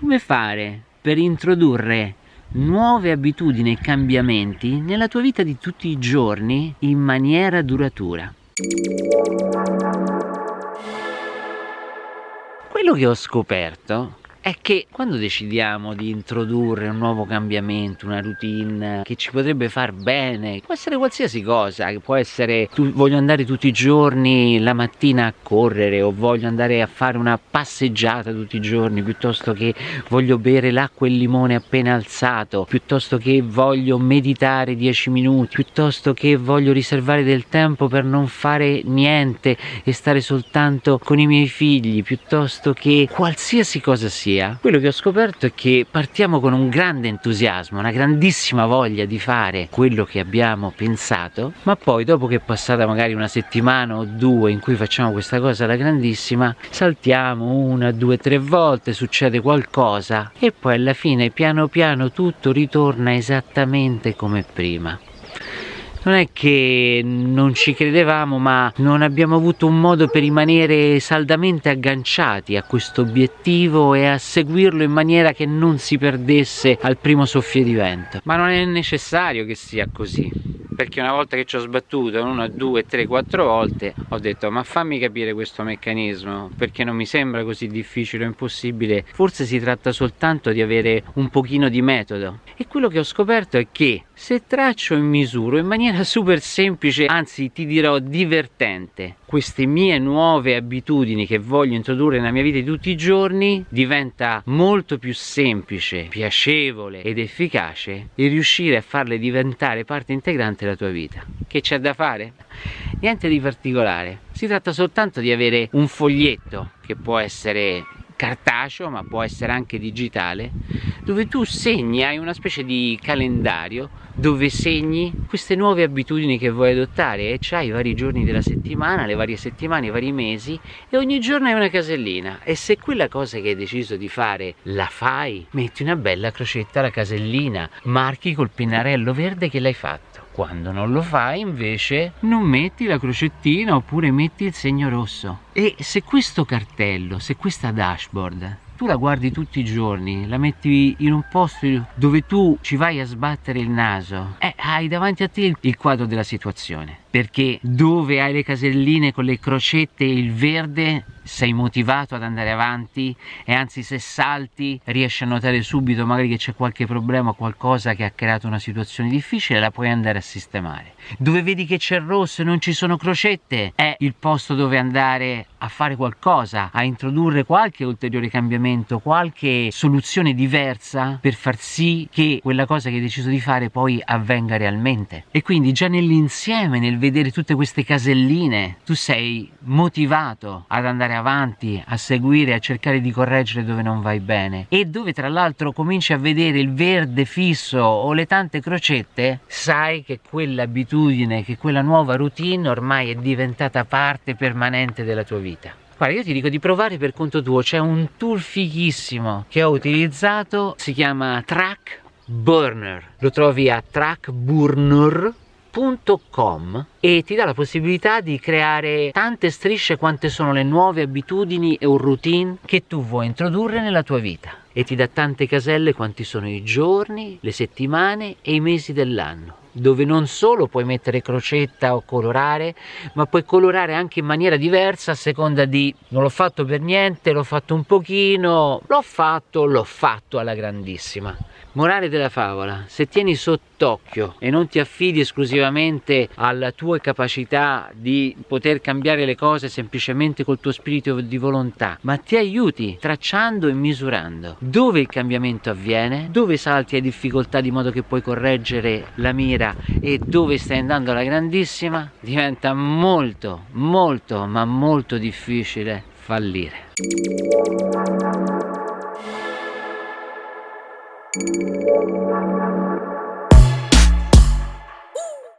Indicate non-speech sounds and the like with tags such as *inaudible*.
come fare per introdurre nuove abitudini e cambiamenti nella tua vita di tutti i giorni in maniera duratura. Quello che ho scoperto è che quando decidiamo di introdurre un nuovo cambiamento, una routine che ci potrebbe far bene, può essere qualsiasi cosa, può essere tu, voglio andare tutti i giorni la mattina a correre o voglio andare a fare una passeggiata tutti i giorni piuttosto che voglio bere l'acqua e il limone appena alzato, piuttosto che voglio meditare 10 minuti, piuttosto che voglio riservare del tempo per non fare niente e stare soltanto con i miei figli, piuttosto che qualsiasi cosa sia sia, quello che ho scoperto è che partiamo con un grande entusiasmo, una grandissima voglia di fare quello che abbiamo pensato, ma poi dopo che è passata magari una settimana o due in cui facciamo questa cosa alla grandissima, saltiamo una, due, tre volte, succede qualcosa e poi alla fine piano piano tutto ritorna esattamente come prima non è che non ci credevamo ma non abbiamo avuto un modo per rimanere saldamente agganciati a questo obiettivo e a seguirlo in maniera che non si perdesse al primo soffio di vento. Ma non è necessario che sia così perché una volta che ci ho sbattuto una, due, tre, quattro volte ho detto ma fammi capire questo meccanismo perché non mi sembra così difficile o impossibile. Forse si tratta soltanto di avere un pochino di metodo. E quello che ho scoperto è che se traccio e misuro in maniera *laughs* super semplice anzi ti dirò divertente queste mie nuove abitudini che voglio introdurre nella mia vita di tutti i giorni diventa molto più semplice piacevole ed efficace il riuscire a farle diventare parte integrante della tua vita. Che c'è da fare? niente di particolare. Si tratta soltanto di avere un foglietto che può essere cartaceo ma può essere anche digitale dove tu segni, hai una specie di calendario dove segni queste nuove abitudini che vuoi adottare. E c'hai i vari giorni della settimana, le varie settimane, i vari mesi e ogni giorno hai una casellina. E se quella cosa che hai deciso di fare la fai, metti una bella crocetta alla casellina, marchi col pennarello verde che l'hai fatto quando non lo fai invece non metti la crocettina oppure metti il segno rosso. E se questo cartello se questa dashboard tu la guardi tutti i giorni, la metti in un posto dove tu ci vai a sbattere il naso, eh, hai davanti a te il quadro della situazione. Perché dove hai le caselline con le crocette e il verde sei motivato ad andare avanti e anzi se salti riesci a notare subito magari che c'è qualche problema qualcosa che ha creato una situazione difficile la puoi andare a sistemare dove vedi che c'è rosso e non ci sono crocette è il posto dove andare a fare qualcosa a introdurre qualche ulteriore cambiamento qualche soluzione diversa per far sì che quella cosa che hai deciso di fare poi avvenga realmente e quindi già nell'insieme nel vedere tutte queste caselline tu sei motivato ad andare avanti, a seguire, a cercare di correggere dove non vai bene e dove tra l'altro cominci a vedere il verde fisso o le tante crocette, sai che quell'abitudine, che quella nuova routine ormai è diventata parte permanente della tua vita. Guarda, io ti dico di provare per conto tuo, c'è un tool fighissimo che ho utilizzato, si chiama Track Burner, lo trovi a trackburner www.com e ti dà la possibilità di creare tante strisce quante sono le nuove abitudini e un routine che tu vuoi introdurre nella tua vita. E ti dà tante caselle quanti sono i giorni, le settimane e i mesi dell'anno dove non solo puoi mettere crocetta o colorare ma puoi colorare anche in maniera diversa a seconda di non l'ho fatto per niente, l'ho fatto un pochino l'ho fatto, l'ho fatto alla grandissima. Morale della favola, se tieni sott'occhio e non ti affidi esclusivamente alla tua capacità di poter cambiare le cose semplicemente col tuo spirito di volontà, ma ti aiuti tracciando e misurando dove il cambiamento avviene, dove salti hai difficoltà di modo che puoi correggere la mira e dove stai andando alla grandissima, diventa molto, molto, ma molto difficile fallire. Thank you.